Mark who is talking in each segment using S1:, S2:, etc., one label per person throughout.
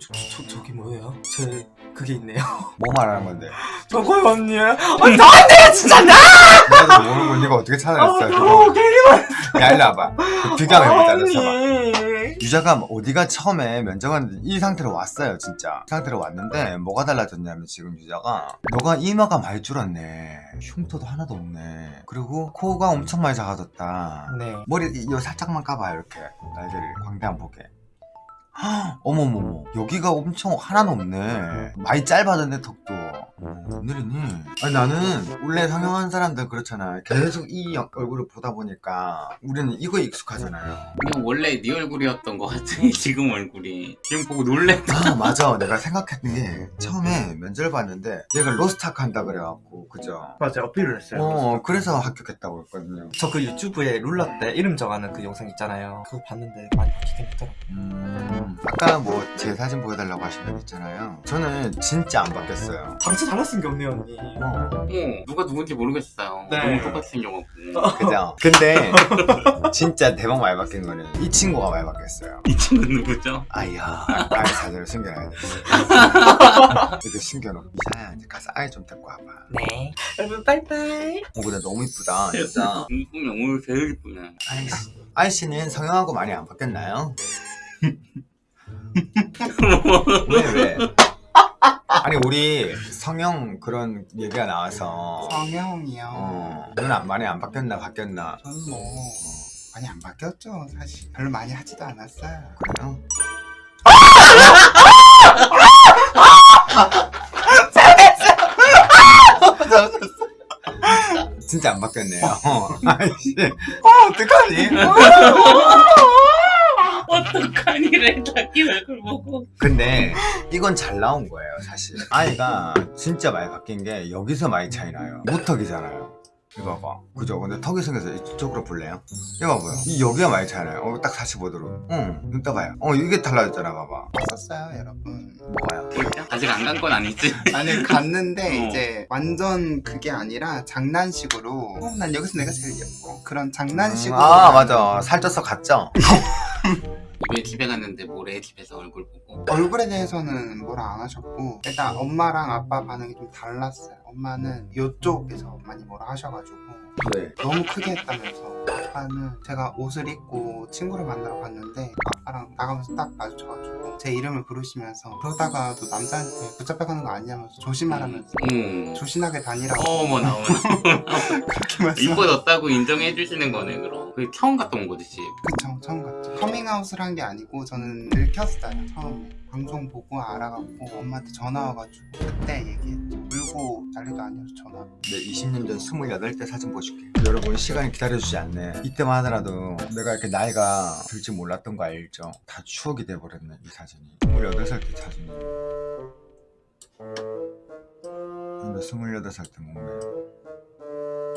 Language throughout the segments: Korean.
S1: 저, 저, 저기 뭐예요? 제 그게 있네요.
S2: 뭐 말하는 건데?
S1: 저거요 언니. 아 나한테 진짜 나!
S2: 나도 모르는 거 네가 어떻게 찾아냈어?
S1: 어,
S2: 그거?
S1: 괜히
S2: 야 일로 와봐. 그 비교해보자
S1: 언니
S2: 쳐봐 유자가 어디가 처음에 면접은 이 상태로 왔어요 진짜. 이 상태로 왔는데 뭐가 달라졌냐면 지금 유자가 너가 이마가 많이 줄었네. 흉터도 하나도 없네. 그리고 코가 엄청 많이 작아졌다.
S1: 네.
S2: 머리 이 살짝만 까봐요 이렇게. 날개를 광대한 보게 헉, 어머머머 여기가 엄청 하나도 없네. 많이 짧아졌네 턱도 오늘이니 아니 나는 원래 성형한 사람들 그렇잖아. 계속 이 여- 얼굴을 보다 보니까 우리는 이거에 익숙하잖아요.
S3: 그냥 원래 네 얼굴이었던 것 같아 지금 얼굴이. 지금 보고 놀랬다.
S2: 아 맞아. 내가 생각했던 게 처음에 면접을 봤는데 얘가 로스타크 한다 그래갖고 그죠?
S1: 맞아 어필을 했어요
S2: 어 그래서 합격했다고 했거든요.
S1: 저 그 유튜브에 룰라 때 이름 정하는 그 영상 있잖아요. 그거 봤는데 많이 바뀌긴 했더라고요.
S2: 음, 아까 뭐 제 사진 보여달라고 하신 분 있잖아요. 저는 진짜 안 바뀌었어요.
S1: 방치 달라진 게 없네요 언니.
S2: 어,
S3: 어 누가 누군지 모르겠어요.
S1: 네.
S3: 너무 똑같이 생겨갖고
S2: 그죠? 근데 진짜 대박 많이 바뀐 거는 이 친구가 많이 바뀌었어요.
S3: 이 친구 누구죠?
S2: 아이야 아이 사진을 숨겨놔야 돼. 이렇게 숨겨놓고 이사야 이제 가서 아이 좀 데리고 와봐.
S1: 네. 여러분 빠이빠이.
S2: 어 근데 너무 이쁘다 진짜.
S3: 이쁘네 오늘 제일 이쁘네.
S2: 아이씨 아이씨는 성형하고 많이 안 바뀌었나요? 왜 왜? 아니 우리 성형 그런 얘기가 나와서
S4: 성형이요.
S2: 어, 눈 안- 많이 안 바뀌었나 바뀌었나
S4: 저는 뭐 많이 안 바뀌었죠 사실. 별로 많이 하지도 않았어요.
S2: 그래요? 진짜 안 바뀌었네요. 아이씨. 어, 어떡하니?
S3: 어떡하니래 자기 얼굴 보고
S2: 근데 이건 잘 나온 거예요, 사실. 아이가 진짜 많이 바뀐 게 여기서 많이 차이 나요. 무턱이잖아요. 이거 봐봐. 그죠? 근데 턱이 생겨서 이쪽으로 볼래요? 이거 봐봐요. 이 여기가 많이 차이 나요. 어, 딱 45도로. 응, 눈 떠봐요. 어, 이게 달라졌잖아, 봐봐.
S4: 썼어요 여러분.
S3: 진짜? 아직 안 간 건 아니지?
S4: 아니 갔는데
S3: 어.
S4: 이제 완전 그게 아니라 장난식으로 어, 난 여기서 내가 제일 예뻐. 그런 장난식으로.
S2: 아, 맞아. 살쪄서 갔죠?
S3: 왜 집에 갔는데 뭐래 집에서 얼굴 보고
S4: 얼굴에 대해서는 뭐라 안 하셨고 일단 엄마랑 아빠 반응이 좀 달랐어요. 엄마는 이쪽에서 많이 뭐라 하셔가지고
S2: 네.
S4: 너무 크게 했다면서 아빠는 제가 옷을 입고 친구를 만나러 갔는데 아빠랑 나가면서 딱 마주쳐가지고 제 이름을 부르시면서 그러다가도 남자한테 붙잡혀가는 거 아니냐면서 조심하라면서
S3: 음.
S4: 조신하게 다니라고
S3: 어머나 어머나
S4: 그렇게 말씀
S3: 이뻐졌다고 인정해 주시는 거네 그럼 그 처음 갔다 온 거지 집
S4: 그쵸 처음 갔죠 커밍아웃을 한 게 아니고 저는 들켰어요. 처음에. 방송 보고 알아갖고 엄마한테 전화 와가지고 그때 얘기했죠. 울고 난리도 아니어서 전화.
S2: 내 20년 전 28때 사진 보여줄게 여러분 시간이 기다려주지 않네. 이때만 하더라도 내가 이렇게 나이가 들지 몰랐던 거 알죠? 다 추억이 돼버렸네 이 사진이. 28살 때 사진이. 근데 28살 때 몸매.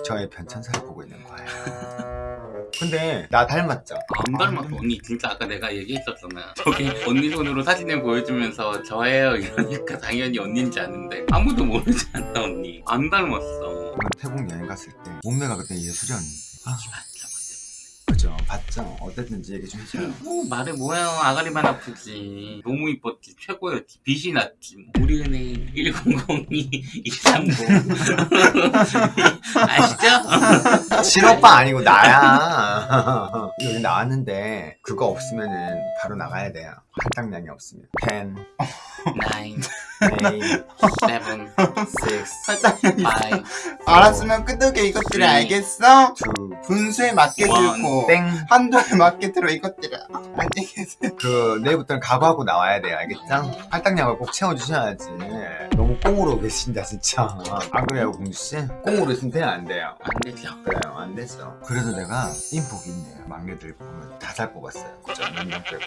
S2: 저의 변천사를 보고 있는 거예요 근데 나 닮았죠?
S3: 안 닮았어 언니 진짜 아까 내가 얘기했었잖아 저기 언니 손으로 사진을 보여주면서 저예요 이러니까 당연히 언니인지 아는데 아무도 모르지 않나 언니 안 닮았어
S2: 태국 여행 갔을 때 몸매가 그때 예술이었는데 아. 그죠? 봤죠? 어땠는지 얘기 좀 해줘요
S3: 어, 말해 뭐야 아가리만 아프지 너무 이뻤지 최고였지 빛이 났지 뭐. 우리 은행 1002 230 아시죠?
S2: 친오빠 아니고 나야. 여기 나왔는데 그거 없으면은 바로 나가야 돼요. 할당량이 없으면. 10,
S3: 9
S2: 8,
S3: 7
S2: 6,
S3: 5
S4: 알았으면 끄덕여 이것들을
S3: 음.
S4: 알겠어?
S2: 2,
S4: 분수에 맞게
S3: 원,
S4: 들고
S2: 땡.
S4: 한도에 맞게 들어 이것들아 알겠어?
S2: 그 내일부터는 각오하고 나와야 돼요. 알겠죠? 할당량을 꼭 채워주셔야지 너무 꽁으로 계신다 진짜. 안 그래요 공주씨? 꽁으로 신태는 안 돼요.
S3: 안 되죠.
S2: 그래요 안 되죠 그래도 내가 인복이 있네요. 막내들 보면 다 잘 뽑았어요. 그죠? 몇명 빼고.